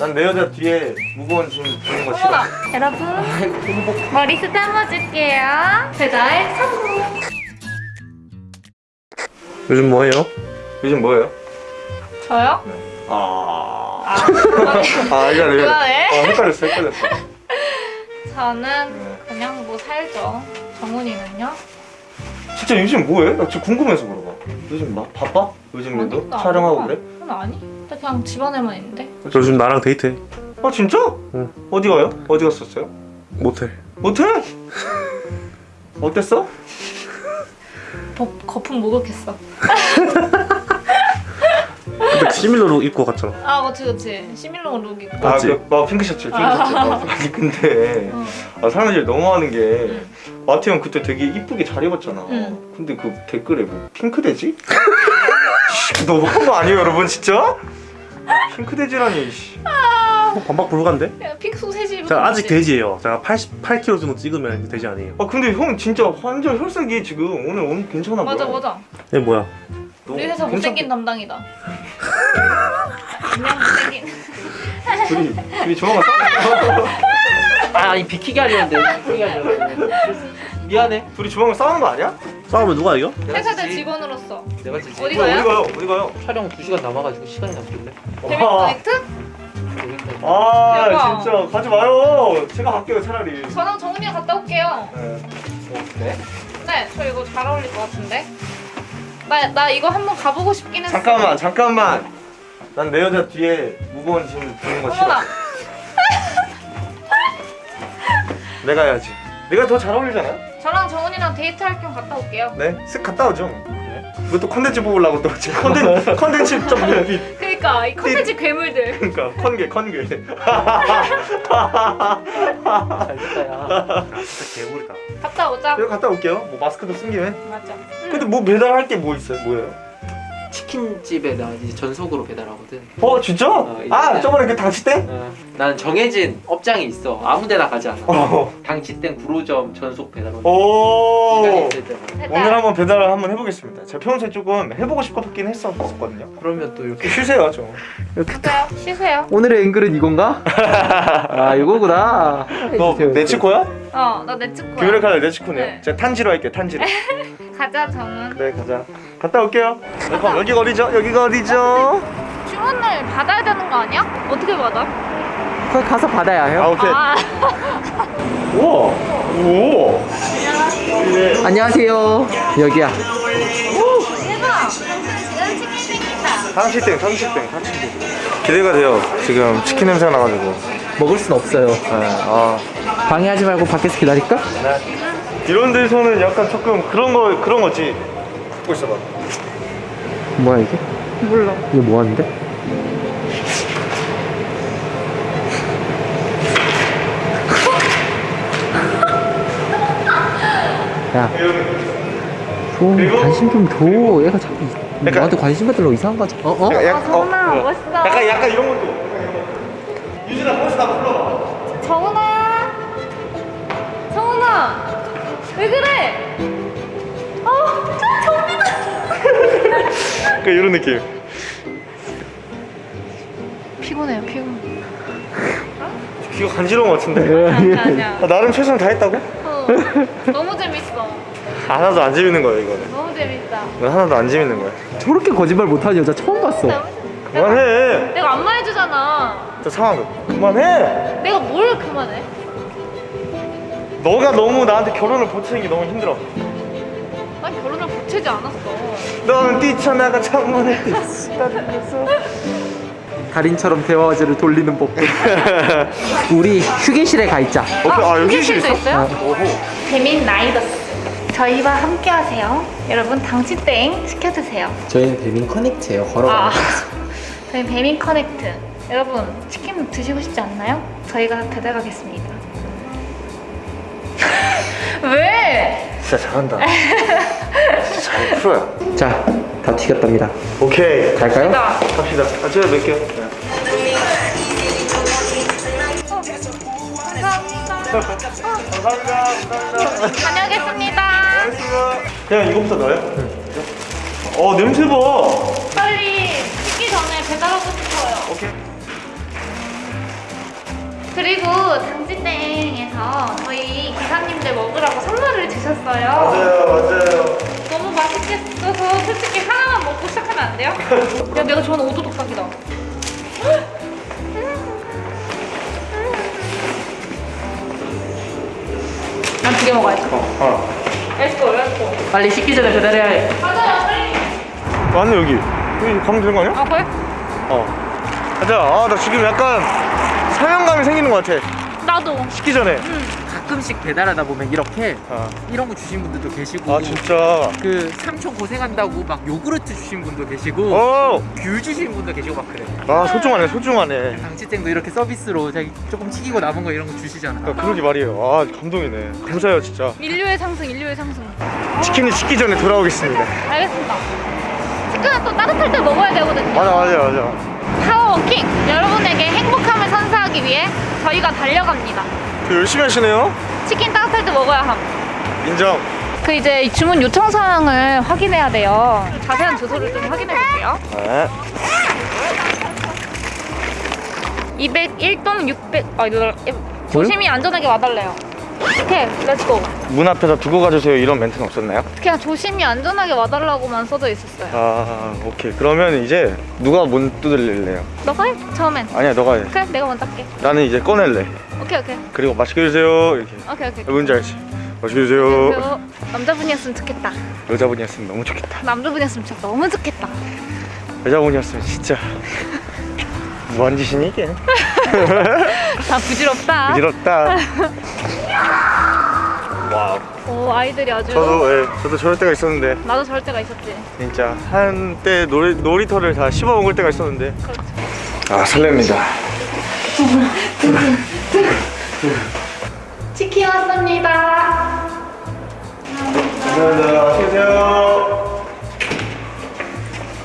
난 내 여자 뒤에 무거운 짐 두는 거 싫어. 여러분 머리숱 담아줄게요 배달 성공 요즘 뭐해요? 요즘 뭐예요? 저요? 아. 아 아, 이거 그만해. 아, 헷갈렸어, 헷갈렸어. 저는 네. 그냥 뭐 살죠 정훈이는요? 진짜 요즘 뭐해? 나 진짜 궁금해서 물어봐. 요즘 막 바빠? 요즘에도 아니, 나 촬영하고 안 그래? 바빠. 아니 나 그냥 집안에만 있는데 요즘 나랑 데이트해 아 진짜? 응. 어디 가요? 어디 갔었어요? 못해 모텔? 어땠어? 거, 거품 목욕했어 근데 similar로 입고 갔잖아 아 그치 그치 similar look 입고 아, 맞지? 그, 막 핑크 셔츠, 핑크 셔츠. 어. 아니 근데 응. 아, 사람들이 너무 하는 게 응. 마트 형 그때 되게 이쁘게 잘 입었잖아. 응. 근데 그 댓글에 뭐 핑크 돼지? 너무한 거 아니에요, 여러분 진짜? 핑크 돼지라니. 씨. 어, 반박 불가인데? 야, 픽 소세지 입은 제가 아직. 돼지예요 제가 88kg 정도 찍으면 돼지 아니에요 아 근데 형 진짜 완전 혈색이 지금 오늘 오늘 괜찮아 맞아 보여. 맞아 얘 뭐야 우리 회사 못생긴 담당이다 그냥 못생긴 둘이 둘이 조만간 싸우. 아, 아니 비키게 하려는데 비키게 하려는데 미안해 둘이 조만간 싸우는 거 아니야? 싸우면 누가 이겨? 회사 내 직원으로서 내가 지지 어디 어디 가요? 가요? 어디 가요? 촬영 2시간 남아가지고 시간이 남길래 재밌 코넥트? 아 대박. 진짜 가지 마요. 제가 갈게요 차라리. 저랑 정훈이가 갔다 올게요 네. 네? 네, 저 이거 잘 어울릴 것 같은데. 나, 나 이거 한번 가보고 싶긴 했어. 잠깐만 잠깐만. 난 내 여자 뒤에 무거운 짐 두는 거 싫어. 어머나. 내가 해야지. 내가 더 잘 어울리잖아요? 저랑 정훈이랑 데이트할 겸 갔다 올게요. 네, 쓱 갔다 오죠. 네. 이것도 컨텐츠 뽑으려고 또 지금 컨텐츠 컨텐츠 좀 비- 그러니까 이 컨텐츠 괴물들. 그러니까 컨괴 컨괴. 잘 됐다 야 진짜 개구리다 갔다 오자. 제가 갔다 올게요. 뭐 마스크도 쓴 김에. 맞아. 근데 뭐 배달할 게 뭐 있어요? 뭐예요? 치킨집에 나 이제 전속으로 배달하거든 어 진짜? 어, 아 저번에 그 당시 때? 어, 나는 정해진 업장이 있어 아무데나 가지 않아 어. 당치땡 구로점 전속 배달 오. 오늘 한번 배달을 한번 해보겠습니다. 제가 평소에 조금 해보고 싶었긴 했었거든요. 그러면 또 이렇게 쉬세요 좀. 가세요. 쉬세요. 오늘의 앵글은 이건가? 아 이거구나 너 네즈코야? 어, 나 네즈코야. 귀멸의 칼날 네즈코네요. 네. 제가 탄지로 할게요 탄지로. 가자, 정훈. 네 가자. 갔다 올게요. 네, 그럼 여기가 어디죠? 여기가 어디죠? 주문을 받아야 되는 거 아니야? 어떻게 받아? 거기 가서 받아야 해요 아 오케이. 아, 우와. 오. 네. 안녕하세요 여기야 대박. 지금 치킨 땡긴다. 상치땡 상치땡 상치땡. 기대가 돼요. 지금 치킨 냄새가 나가지고. 먹을 순 없어요 네. 아. 방해하지 말고 밖에서 기다릴까? 이런 데서는 약간 조금 그런 거 그런 거지. 듣고 있어봐. 뭐야 이게? 몰라. 이게 뭐 하는데? 야, 좀 관심 좀 줘. 얘가 자꾸 이- 약간- 나한테 관심 갖으려고 이상한 거지. 어? 어? 약간, 아, 약간, 정훈아, 어, 멋있어. 약간 약간 이런 것도. 유진아 나 불러. 정훈아! 왜 그래? 어, 정훈아! 그러니까 이런 느낌. 피곤해요, 피곤. 귀가 간지러운 것 같은데. 아니야, 아니야. 아, 나름 최선을 다했다고? 어, 너무 재밌어. 하나도 안 재밌는 거야 이거는. 너무 재밌다. 이건 하나도 안 재밌는 거야. 저렇게 거짓말 못하는 여자 처음 봤어. 재밌다. 내가, 그만해. 내가 안마해주잖아. 저 상황 그만해. 내가 뭘 그만해? 너가 너무 나한테 결혼을 보채는 게 너무 힘들어. 난 결혼을 보채지 않았어. 너는 뛰쳐나가 창문을 뛰쳐나가서. 달인처럼 대화제를 돌리는 법. 우리 휴게실에 가 있자. 오케이, 아, 여기 휴게실도 있어? 있어요? 오호. 배민 라이더스. 저희와 함께 하세요. 여러분, 당치땡 시켜드세요. 저희는 배민 커넥트예요. 아, 걸어가. 저희 배민 커넥트. 여러분 치킨 드시고 싶지 않나요? 저희가 배달가겠습니다. 왜? 진짜 잘한다. 진짜 잘 풀어요. 자, 다 튀겼답니다. 오케이. 갈까요? 나 갑시다. 아, 제가 몇 개요? 네. 감사합니다. 감사합니다. 다녀오겠습니다. 그냥 이거부터 넣어요? 어 냄새 봐. 빨리 식기 전에 배달하고 싶어요. 오케이. 그리고 당지땡에서 저희 기사님들 먹으라고 선물을 주셨어요. 맞아요. 너무 맛있겠어서 솔직히 하나만 먹고 시작하면 안 돼요? 야 내가 좋아하는 오도독닭이다. 난 두 개 먹어야지. 어. let's go let's go. 빨리 식기 전에 배달해야 해. 맞아요 빨리. 맞네 여기. 여기 가면 되는 거 아니야? 아 그래? 어. 가자. 아나 지금 약간 사명감이 생기는 것 같아. 나도. 식기 전에. 가끔씩 배달하다 보면 이렇게 아, 이런 거 주신 분들도 계시고 아 진짜. 그 삼촌 고생한다고 막 요구르트 주신 분도 계시고 어. 귤 주신 분도 계시고 막 그래. 아 소중하네 소중하네. 당치땡도 이렇게 서비스로 자기 조금 튀기고 남은 거 이런 거 주시잖아. 아, 그러게 말이에요. 아 감동이네. 감사해요 진짜. 인류의 상승 인류의 상승. 치킨이 식기 전에 돌아오겠습니다. 알겠습니다. 치킨은 또 따뜻할 때 먹어야 되거든요. 맞아 맞아 맞아. 파워워킹 여러분에게 행복함을 선사 하기 위해 저희가 달려갑니다. 그 열심히 하시네요. 치킨 따뜻할 때 먹어야 함. 인정. 그 이제 이 주문 요청 사항을 확인해야 돼요. 자세한 주소를 좀 확인해 볼게요. 네. 201동 600. 아 이거 조심히 안전하게 와달래요. 오케이, let's go. 문 앞에다 두고 가주세요 이런 멘트는 없었나요? 그냥 조심히 안전하게 와달라고만 써져 있었어요. 아 오케이 그러면 이제 누가 문 두들릴래요? 너가 해? 처음엔. 아니야 너가 해. 그래, 내가 먼저 할게. 나는 이제 꺼낼래. 오케이, 오케이. 그리고 맛있게 드세요 이렇게. 오케이, 오케이. 뭔지 알지? 맛있게 드세요. 남자분이었으면 좋겠다. 여자분이었으면 너무 좋겠다. 남자분이었으면 진짜 너무 좋겠다. 여자분이었으면 진짜 무한 짓이니 이게? 다 부질없다. 부질없다. 와. 오, 아이들이 아주. 저도 예, 저도 저럴 때가 있었는데 나도 저럴 때가 있었지. 진짜 한때 놀이, 놀이터를 다 씹어 먹을 때가 있었는데. 그렇죠. 아 설렙니다. 치킨 왔습니다. 감사합니다. 드세요.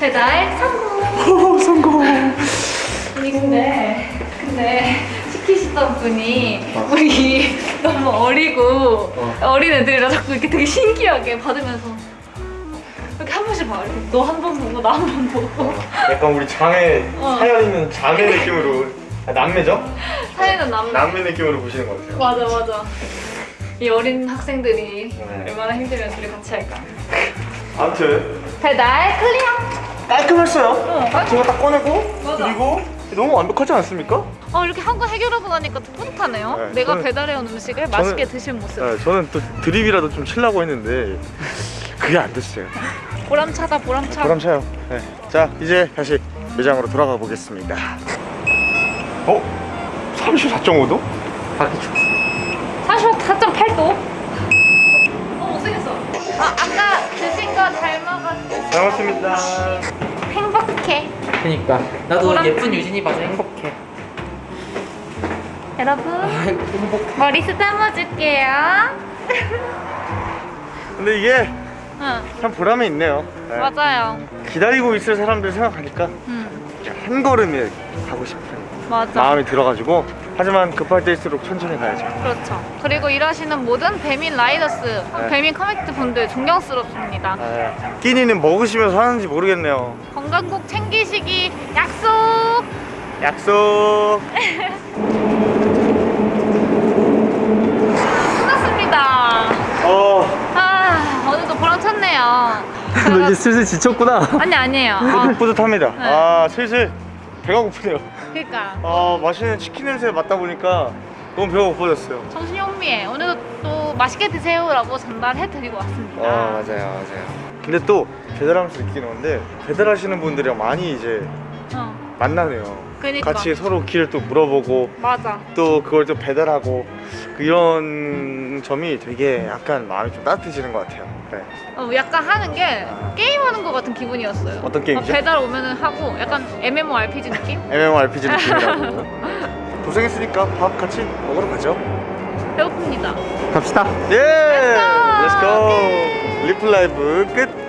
배달 성공. 오 성공. 아니 근데 근데 시키시던 분이 우리 너무 어리고 어. 린 애들이라 자꾸 이렇게 되게 신기하게 받으면서 이렇게 한 번씩 봐 너 한 번 보고 나 한 번 보고 약간 우리 자매 어. 사연 있는 자매 느낌으로 아, 남매죠? 사이는 남매 남매 느낌으로 보시는 것 같아요. 맞아 맞아 이 어린 학생들이 네. 얼마나 힘들면 둘이 같이 할까 아무튼 배달 클리어 깔끔했어요. 어, 제가 딱 꺼내고 맞아. 그리고 너무 완벽하지 않습니까? 어 이렇게 한 거 해결하고 나니까 더 뿌듯하네요 네, 내가 저는- 배달해온 음식을 맛있게 드신 모습 네, 저는 또 드립이라도 좀 치려고 했는데 그게 안 됐어요. 보람차다 보람차 보람차요. 네. 자 이제 다시 매장으로 돌아가 보겠습니다. 어? 34.5도? 밖에 춥. 44.8도? 어 못생겼어 아 아까 드신 거잘 먹었어 잘 먹습니다. 행복해 그니까 나도 보람- 예쁜 유진이 봐서 행복해. 여러분 아이고 행복. 머리 쓰다듬어 줄게요 근데 이게 응 참 보람이 있네요. 네. 맞아요 기다리고 있을 사람들 생각하니까 응 한 걸음에 가고 싶은 맞아 마음이 들어가지고 하지만 급할 때일수록 천천히 가야죠. 그렇죠 그리고 일하시는 모든 배민 라이더스 네. 배민 커넥트 분들 존경스럽습니다 아, 끼니는 먹으시면서 하는지 모르겠네요. 건강 꼭 챙기시기 약속 약속. 끝났습니다 어. 아 오늘도 보람찼네요 너 이제 슬슬 지쳤구나. 아니 아니에요 아, 뿌듯, 뿌듯합니다. 네. 아 슬슬 배가 고프네요. 그러니까 아 맛있는 치킨 냄새 맡다 보니까 너무 배가 고파졌어요. 정신이 혼미해. 오늘도 또 맛있게 드세요 라고 전달해드리고 왔습니다. 아 맞아요 맞아요. 근데 또 배달하면서 느끼는 건데 배달하시는 분들이랑 많이 이제 어, 만나네요. 그니까. 같이 서로 길을 또 물어보고 맞아. 또 그걸 또 배달하고 그 이런 점이 되게 약간 마음이 좀 따뜻해지는 것 같아요. 네. 어, 약간 하는 게 게임하는 것 같은 기분이었어요. 어떤 게임이죠? 어, 배달 오면은 하고 약간 MMORPG 느낌? MMORPG 느낌이라고. 고생했으니까 밥 같이 먹으러 가죠. 배고픕니다. 갑시다. 예! let's go! 리플 라이브 끝!